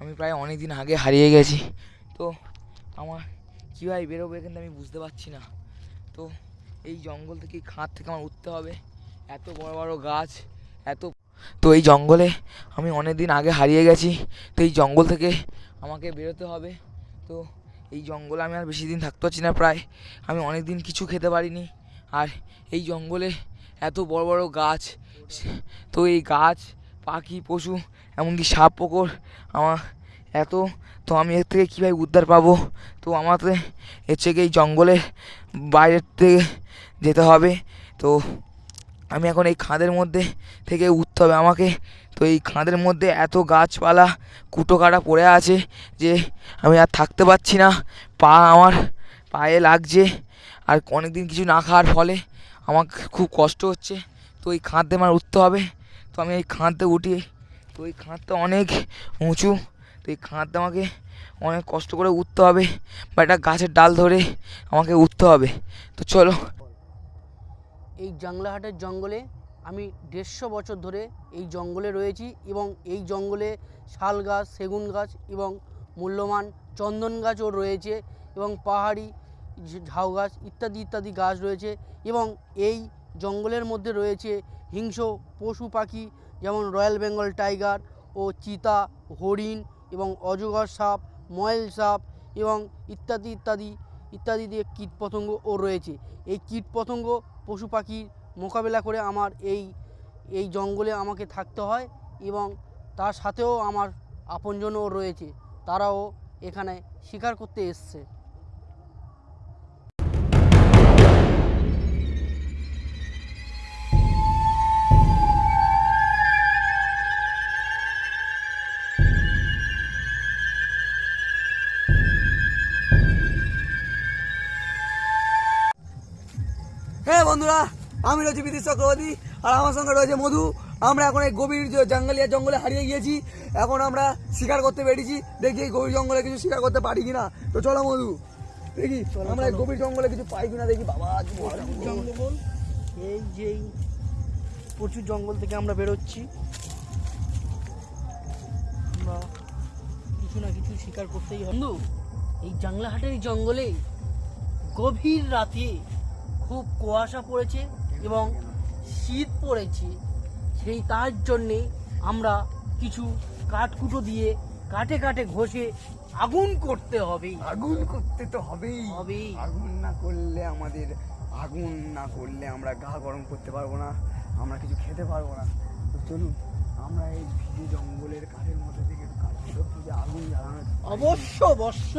আমি প্রায় অনেক দিন আগে হারিয়ে গেছি। তো আমার কীভাবে বেরোবো এখান আমি বুঝতে পারছি না। তো এই জঙ্গল থেকে খাঁদ থেকে আমার উঠতে হবে। এত বড় বড় গাছ, এত তো এই জঙ্গলে আমি অনেক দিন আগে হারিয়ে গেছি। তো এই জঙ্গল থেকে আমাকে বেরোতে হবে। তো এই জঙ্গলে আমি আর বেশি দিন থাকতে পারছি না প্রায়। আমি অনেক দিন কিছু খেতে পারিনি। আর এই জঙ্গলে এত বড় বড় গাছ, তো এই গাছ পাখি, পশু, এমনকি সাপ, পোকর, আমার এত। তো আমি এর থেকে কীভাবে উদ্ধার পাবো? তো আমাকে এর কি এই জঙ্গলের বাইরের থেকে যেতে হবে। তো আমি এখন এই খাদের মধ্যে থেকে উঠতে হবে আমাকে। তো এই খাদের মধ্যে এত গাছপালা কুটো কাটা পড়ে আছে যে আমি আর থাকতে পারছি না। পা আমার পায়ে লাগছে আর অনেক দিন কিছু না খাওয়ার ফলে আমার খুব কষ্ট হচ্ছে। তো এই খাদে আমার উঠতে হবে। তো আমি এই খাদে উঠি। তো এই খাদটা অনেক উঁচু, তো এই খাদটা আমাকে অনেক কষ্ট করে উঠতে হবে। বা একটা গাছের ডাল ধরে আমাকে উঠতে হবে। তো চলো। এই জাংলাহাটের জঙ্গলে আমি দেড়শো বছর ধরে এই জঙ্গলে রয়েছি এবং এই জঙ্গলে শাল গাছ, সেগুন গাছ এবং মূল্যবান চন্দন গাছও রয়েছে এবং পাহাড়ি ঝাউ গাছ ইত্যাদি ইত্যাদি গাছ রয়েছে এবং এই জঙ্গলের মধ্যে রয়েছে হিংস্র পশু পাখি, যেমন রয়্যাল বেঙ্গল টাইগার ও চিতা, হরিণ এবং অজগর সাপ, ময়েল সাপ এবং ইত্যাদি ইত্যাদি ইত্যাদি দিয়ে কীটপতঙ্গও রয়েছে। এই কীটপতঙ্গ পশু পাখির মোকাবেলা করে আমার এই এই জঙ্গলে আমাকে থাকতে হয় এবং তার সাথেও আমার আপনজনও রয়েছে। তারাও এখানে শিকার করতে এসছে। বন্ধুরা আমি রয়েছি বিদ্যুৎ চক্রবর্তী আর আমার সঙ্গে রয়েছে মধু। আমরা এখন এই গভীর যে জঙ্গলিয়া জঙ্গলে হারিয়ে গিয়েছি এখন আমরা শিকার করতে পেরেছি দেখি এই গভীর জঙ্গলে কিছু শিকার করতে পারি কিনা। তো চলো মধু দেখি আমরা এই গভীর জঙ্গলে কিছু পাই কিনা দেখি। বাবা জঙ্গল। এই যেই প্রচুর জঙ্গল থেকে আমরা বেরোচ্ছি। আমরা কিছু না কিছু শিকার করতেই হবে। বন্ধু এই জাংলাহাটের এই জঙ্গলে গভীর রাতে খুব কুয়াশা পড়েছে এবং শীত পড়েছে। সেই তার জন্যে আমরা কিছু কাঠকুটো দিয়ে কাটে কাটে ঘষে আগুন করতে হবে। আগুন করতে তো হবেই। হবেই। আগুন না করলে আমাদের আগুন না করলে আমরা গা গরম করতে পারব না আমরা কিছু খেতে পারব না। তো চলুন আমরা এই ভিজে জঙ্গলের কাঠের মধ্যে থেকে আগুন জ্বালানো অবশ্য অবশ্য।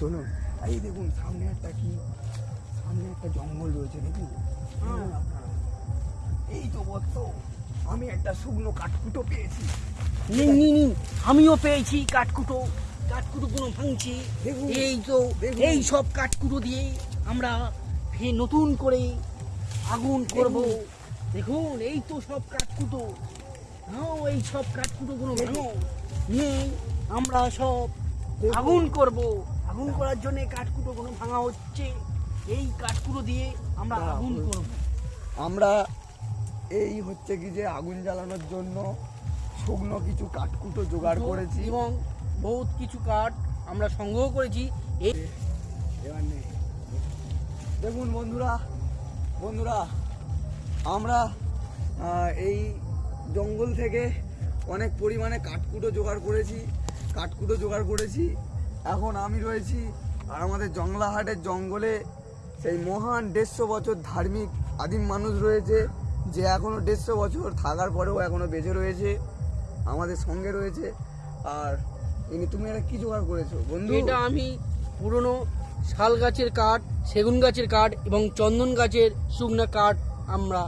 চলুন এই দেখুন সামনে একটা কি সামনে একটা জঙ্গল রয়েছে দেখুন এই তো বলতো আমি একটা শুকনো কাঠকুটো পেয়েছি। নিন নিন নিন আমিও পেয়েছি কাঠকুটো কাঠকুটো কোনো ভাঙছি এই তো এই সব কাঠকুটো দিয়ে আমরা ফের নতুন করে আগুন করব। দেখুন এই তো সব কাঠকুটো হ্যাঁ এই সব কাঠকুটো কোনো ভাঙো। নিয়ে আমরা সব আগুন করব। আগুন করার জন্য কাঠকুটো কোনো ভাঙা হচ্ছে। এই কাঠকুটো দিয়ে আমরা আগুন করব। আমরা এই হচ্ছে কি যে আগুন জ্বালানোর জন্য শুকনো কিছু কাঠকুটো জোগাড় করেছি। এবং বহুত কিছু কাঠ আমরা সংগ্রহ করেছি। এই দেখুন বন্ধুরা বন্ধুরা আমরা এই জঙ্গল থেকে অনেক পরিমাণে কাঠকুটো জোগাড় করেছি কাঠকুটো জোগাড় করেছি। এখন আমি রয়েছি আর আমাদের জংলাহাটের জঙ্গলে সেই মহান দেড়শো বছর ধার্মিক আদিম মানুষ রয়েছে যে এখনও দেড়শো বছর থাকার পরেও এখনও বেঁচে রয়েছে আমাদের সঙ্গে রয়েছে। আর ইনি তুমি এটা কি জোগাড় করেছ? বন্ধু? এটা আমি পুরনো শাল গাছের কাঠ সেগুন গাছের কাঠ এবং চন্দন গাছের শুকনা কাঠ আমরা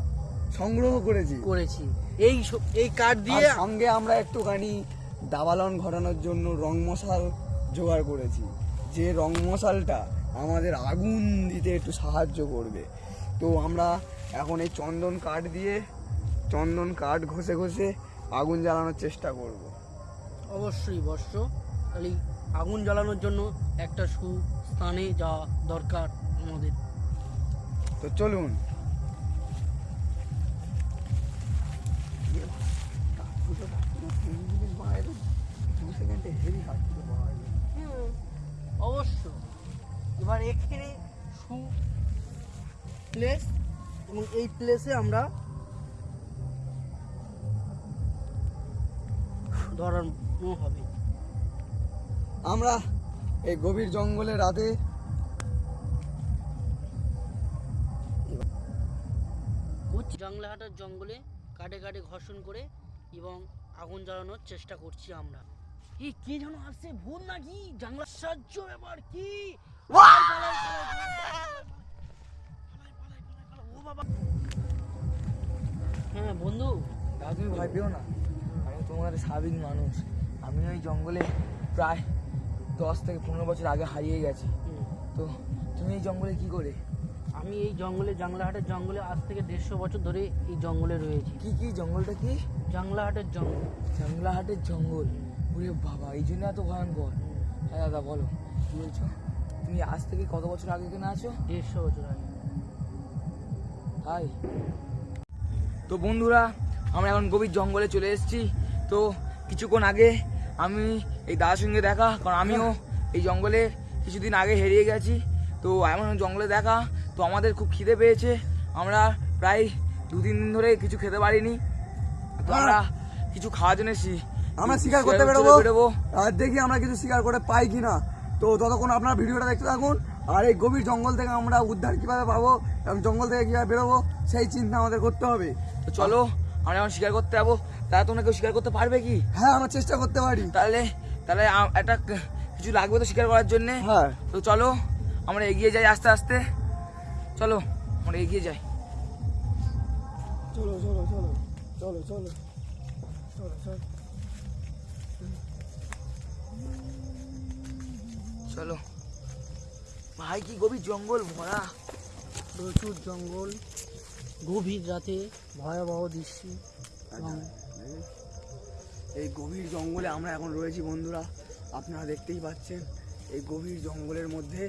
সংগ্রহ করেছি। করেছি। এই এই কাঠ দিয়ে সঙ্গে আমরা একটুখানি দাবালন ঘটানোর জন্য রং মশাল জোগাড় করেছি। যে রং মশালটা আমাদের আগুন দিতে একটু সাহায্য করবে। তো আমরা এখন এই চন্দন কাঠ দিয়ে চন্দন কাঠ ঘষে ঘষে আগুন জ্বালানোর চেষ্টা করব। অবশ্যই বর্ষ খালি আগুন জ্বালানোর জন্য একটা সুস্থানে যাওয়া দরকার আমাদের। তো চলুন। কাঠকুটো, কাঠকুটো, তিন জিনিস বানায় তো হেভি কাঠকুটো পাওয়া যায় হুম, অবশ্য। এবার এখানে সু প্লেস এবং এই প্লেসে আমরা ধরানো হবে। আমরা এই গভীর জঙ্গলে রাতে জাংলাহাটার জঙ্গলে কাটে কাটে ঘর্ষণ করে এবং আগুন জ্বালানোর চেষ্টা করছি আমরা। কি কে যেন আসছে? ভূত নাকি? জাংলার সাহায্য ব্যাপার কি? হ্যাঁ বন্ধু। দাদু ভয় না। আমি তোমার স্বাভাবিক মানুষ। আমি ওই জঙ্গলে প্রায় দশ থেকে পনেরো বছর আগে হারিয়ে গেছি। তো তুমি এই জঙ্গলে কি করে? আমি এই জঙ্গলে জাংলাহাটের জঙ্গলে আজ থেকে দেড়শো বছর ধরে এই জঙ্গলে রয়েছে। কি কি জঙ্গলটা কি? জাংলাহাটের জঙ্গল। জাংলাহাটের জঙ্গল? ওরে বাবা এই জন্য এত ভয়ঙ্কর। হ্যাঁ দাদা বলো। কি বলছো? তুমি আজ থেকে কত বছর আগে এখানে আছো? দেড়শো বছর আগে। তাই? তো বন্ধুরা আমরা এখন গভীর জঙ্গলে চলে এসেছি। তো কিছুক্ষণ আগে আমি এই দাদার সঙ্গে দেখা কারণ আমিও এই জঙ্গলে কিছুদিন আগে হেরিয়ে গেছি। তো এমন জঙ্গলে দেখা তো আমাদের খুব খিদে পেয়েছে। আমরা প্রায় দু তিন দিন ধরে কিছু খেতে পারিনি। তো আমরা কিছু খাওয়ার জন্য এসেছি। আমরা শিকার করতে বেরোবো। বেরোবো। আর দেখি আমরা কিছু শিকার করে পাই কিনা। তো ততক্ষণ আপনারা ভিডিওটা দেখতে থাকুন আর এই গভীর জঙ্গল থেকে আমরা উদ্ধার কীভাবে পাবো এবং জঙ্গল থেকে কীভাবে বেরোবো সেই চিন্তা আমাদের করতে হবে। তো চলো আমরা এখন শিকার করতে যাব। তারা তোমরা কেউ শিকার করতে পারবে কি? হ্যাঁ আমরা চেষ্টা করতে পারি। তাহলে তাহলে একটা কিছু লাগবে তো শিকার করার জন্যে? হ্যাঁ। তো চলো আমরা এগিয়ে যাই আস্তে আস্তে। চলো আমরা এগিয়ে যাই। চলো চলো চলো চলো চলো চলো চলো। চলো। ভাই কি গভীর জঙ্গল ভরা। প্রচুর জঙ্গল গভীর রাতে ভয়াবহ দৃশ্য। এই গভীর জঙ্গলে আমরা এখন রয়েছি বন্ধুরা আপনারা দেখতেই পাচ্ছেন এই গভীর জঙ্গলের মধ্যে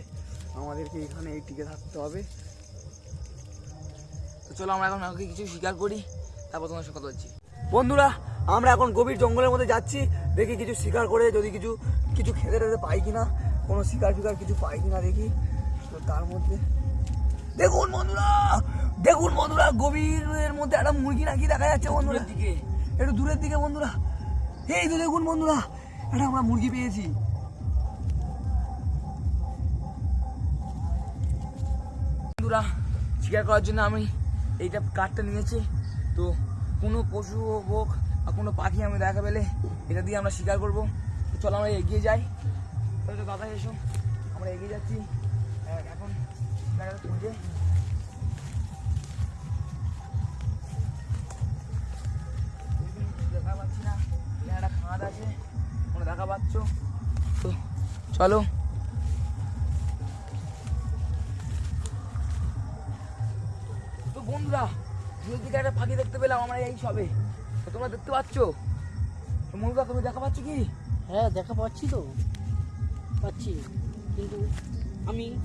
আমাদেরকে এখানে এই টিকে থাকতে হবে। তো চলো আমরা এখন আগে কিছু শিকার করি তারপর তোমার সঙ্গে কথা বলছি। বন্ধুরা আমরা এখন গভীর জঙ্গলের মধ্যে যাচ্ছি দেখি কিছু শিকার করে যদি কিছু কিছু খেতে টেতে পাই কিনা। কোনো শিকার ফিকার কিছু পাই কিনা দেখি। তো তার মধ্যে দেখুন বন্ধুরা দেখুন বন্ধুরা গভীরের মধ্যে একটা মুরগি নাকি দেখা যাচ্ছে বন্ধুরা। দিকে। একটু দূরের দিকে বন্ধুরা। এই তো দেখুন বন্ধুরা একটা আমরা মুরগি পেয়েছি। বন্ধুরা শিকার করার জন্য আমি এইটা কাঠটা নিয়েছি। তো কোনো পশু হোক বা কোনো পাখি আমি দেখা পেলে এটা দিয়ে আমরা শিকার করব। তো চলো আমরা এগিয়ে যাই। তো কথা এসো, আমরা এগিয়ে যাচ্ছি। এখন শিকারের খুঁজে দেখা পাচ্ছি না। একটা খাঁদ আছে কোনো দেখা পাচ্ছ। তো চলো। তো বন্ধুরা, দূরের দিকে একটা পাখি দেখতে পেলাম আমরা এই সবে। তোমরা দেখতে পাচ্ছ? বন্ধুরা, তুমি দেখা পাচ্ছ কি? হ্যাঁ দেখা পাচ্ছি তো। পাচ্ছি। কিন্তু আমি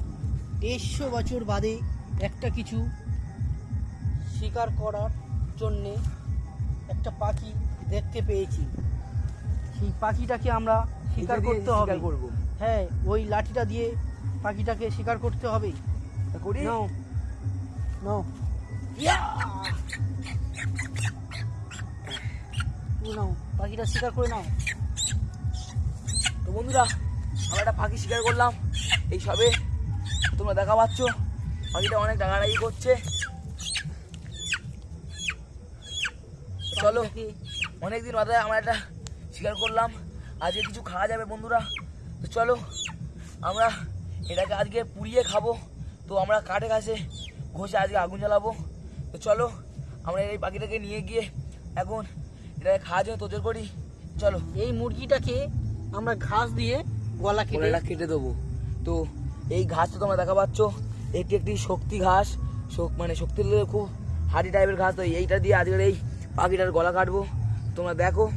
দেড়শো বছর বাদে একটা কিছু শিকার করার জন্যে একটা পাখি দেখতে পেয়েছি। সেই পাখিটাকে আমরা শিকার করতে হবে। করব। হ্যাঁ ওই লাঠিটা দিয়ে পাখিটাকে শিকার করতে হবে। করি নাও। নাও। নাও পাখিটা শিকার করে নাও। তো বন্ধুরা আমরা একটা পাখি শিকার করলাম। এই সবে তোমরা দেখা পাচ্ছ পাখিটা অনেক ডাকাডাকি করছে। চলো, অনেকদিন বাদে আমরা একটা শিকার করলাম। আজকে কিছু খাওয়া যাবে বন্ধুরা। তো চলো, আমরা এটাকে আজকে পুড়িয়ে খাব। তো আমরা কাঠে কাছে ঘষে আজকে আগুন জ্বালাবো। তো চলো, আমরা এই পাখিটাকে নিয়ে গিয়ে এখন এটাকে খাওয়ার জন্য তোজোর করি। চলো। এই মুরগিটাকে আমরা ঘাস দিয়ে গলা কেটে গলাটা কেটে দেবো। তো এই ঘাসটা তোমরা দেখা পাচ্ছ এটি একটি শক্তি ঘাস। শক- মানে শক্তি খুব হাড়ি টাইপের ঘাস তো এইটা দিয়ে আজকের এই পাখিটার গলা কাটবো। তোমরা দেখো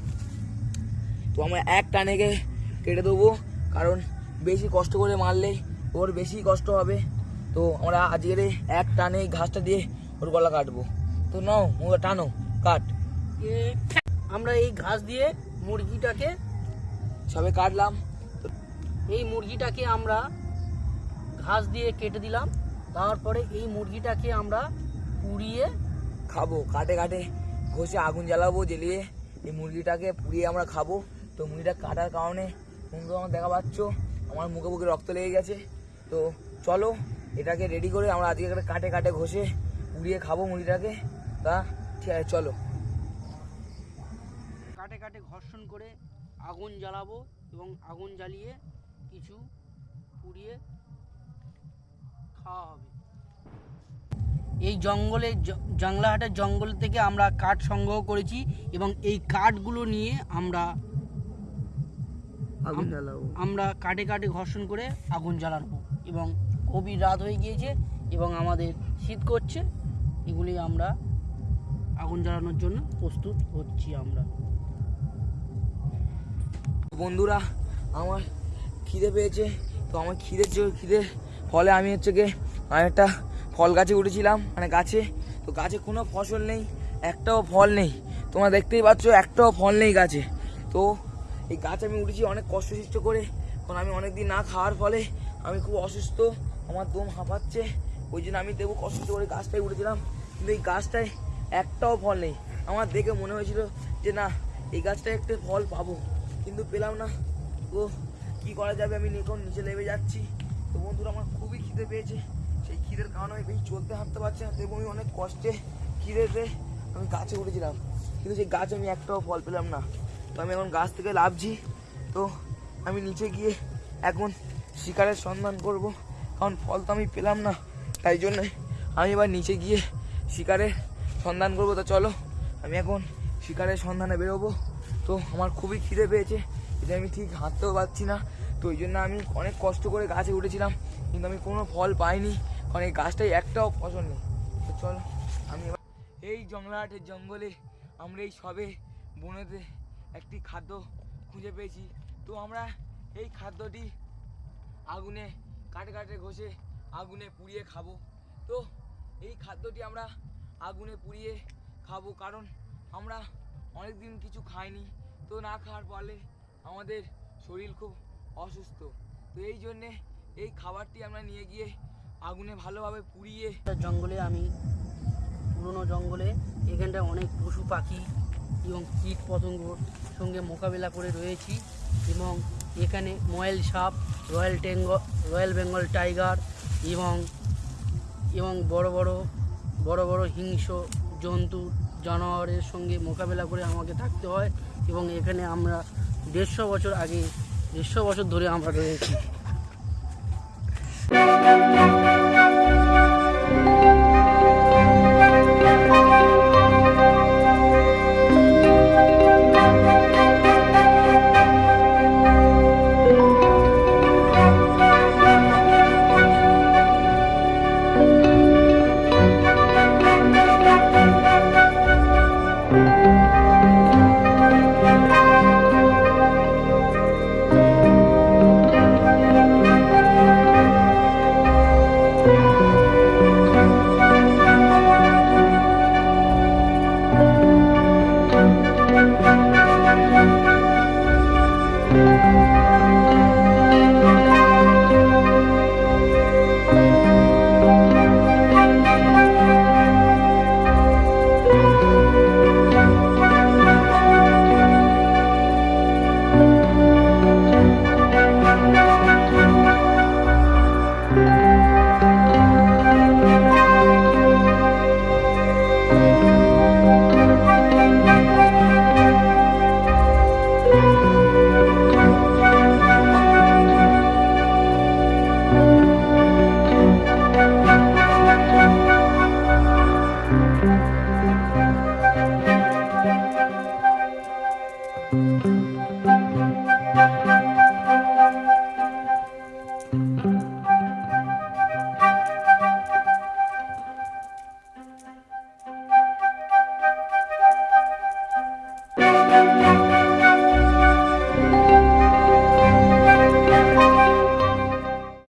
তো আমরা এক টানেকে কেটে দেবো কারণ বেশি কষ্ট করে মারলে ওর বেশি কষ্ট হবে। তো আমরা আজকের এক টানে ঘাসটা দিয়ে ওর গলা কাটবো। তো নাও ওটা টানো কাট। আমরা এই ঘাস দিয়ে মুরগিটাকে সবে কাটলাম। এই মুরগিটাকে আমরা ঘাস দিয়ে কেটে দিলাম। তারপরে এই মুরগিটাকে আমরা পুড়িয়ে খাব। কাটে কাটে ঘষে আগুন জ্বালাবো, জ্বালিয়ে এই মুরগিটাকে পুড়িয়ে আমরা খাব। তো মুরগিটা কাটার কারণে বন্ধু আমার দেখা পাচ্ছ, আমার মুখে মুখে রক্ত লেগে গেছে। তো চলো, এটাকে রেডি করে আমরা আজকে একটা কাটে কাটে ঘষে পুড়িয়ে খাব মুরগিটাকে। তা ঠিক আছে, চলো। কাটে কাটে ঘর্ষণ করে আগুন জ্বালাবো এবং আগুন জ্বালিয়ে কিছু পুড়িয়ে খাওয়া হবে। এই জঙ্গলে জাংলাহাটের জঙ্গল থেকে আমরা কাঠ সংগ্রহ করেছি এবং এই কাঠগুলো নিয়ে আমরা আগুন জ্বালাবো। আমরা কাটে কাটে ঘর্ষণ করে আগুন জ্বালাবো এবং গভীর রাত হয়ে গিয়েছে এবং আমাদের শীত করছে। এগুলি আমরা আগুন জ্বালানোর জন্য প্রস্তুত হচ্ছি আমরা। বন্ধুরা আমার খিদে পেয়েছে। তো আমার খিদের যে খিদের ফলে আমি হচ্ছে গিয়ে একটা ফল গাছে উঠেছিলাম মানে গাছে। তো গাছে কোনো ফসল নেই, একটাও ফল নেই। তোমরা দেখতেই পাচ্ছ, একটাও ফল নেই গাছে। তো এই গাছ আমি উঠেছি অনেক কষ্টসৃষ্ট করে, কারণ আমি অনেক দিন না খাওয়ার ফলে আমি খুব অসুস্থ, আমার দম হাঁপাচ্ছে, ওই জন্য আমি দেবো কষ্ট করে গাছটায় উঠেছিলাম। কিন্তু এই গাছটায় একটাও ফল নেই। আমার দেখে মনে হয়েছিল যে, না, এই গাছটায় একটা ফল পাবো। কিন্তু পেলাম না। তো কি করা যাবে আমি এখন নিচে নেমে যাচ্ছি। তো বন্ধুরা, আমার খুবই খিদে পেয়েছে। সেই খিদের কারণে আমি বেশি চলতে হাঁটতে পারছি না, তবু আমি অনেক কষ্টে খিদেতে আমি গাছে উঠেছিলাম। কিন্তু সেই গাছে আমি একটাও ফল পেলাম না। তো আমি এখন গাছ থেকে লাভছি তো আমি নিচে গিয়ে এখন শিকারের সন্ধান করব। কারণ ফল তো আমি পেলাম না, তাই জন্য আমি এবার নিচে গিয়ে শিকারের সন্ধান করব। তো চলো, আমি এখন শিকারের সন্ধানে বেরোবো। তো আমার খুবই খিদে পেয়েছে, এটা আমি ঠিক হাঁটতেও পারছি না। তো ওই জন্য আমি অনেক কষ্ট করে গাছে উঠেছিলাম, কিন্তু আমি কোনো ফল পাইনি, কারণ এই গাছটাই একটাও ফসল নেই। তো চলো, আমি এই জংলাহাটের জঙ্গলে আমরা এই সবে বনেতে একটি খাদ্য খুঁজে পেয়েছি। তো আমরা এই খাদ্যটি আগুনে কাটে কাটে ঘষে আগুনে পুড়িয়ে খাব। তো এই খাদ্যটি আমরা আগুনে পুড়িয়ে খাব, কারণ আমরা অনেক দিন কিছু খাইনি। তো না খাওয়ার ফলে আমাদের শরীর খুব অসুস্থ। তো এই জন্যে এই খাবারটি আমরা নিয়ে গিয়ে আগুনে ভালোভাবে পুড়িয়ে জঙ্গলে আমি, পুরনো জঙ্গলে, এখানটায় অনেক পশু পাখি এবং কীট পতঙ্গর সঙ্গে মোকাবিলা করে রয়েছি এবং এখানে ময়েল সাপ, রয়্যাল টেঙ্গ, রয়্যাল বেঙ্গল টাইগার এবং এবং বড় বড় বড় বড় হিংস্র জন্তু, জানোয়ারের সঙ্গে মোকাবেলা করে আমাকে থাকতে হয় এবং এখানে আমরা দেড়শো বছর আগে দেড়শো বছর ধরে আমরা রয়েছি।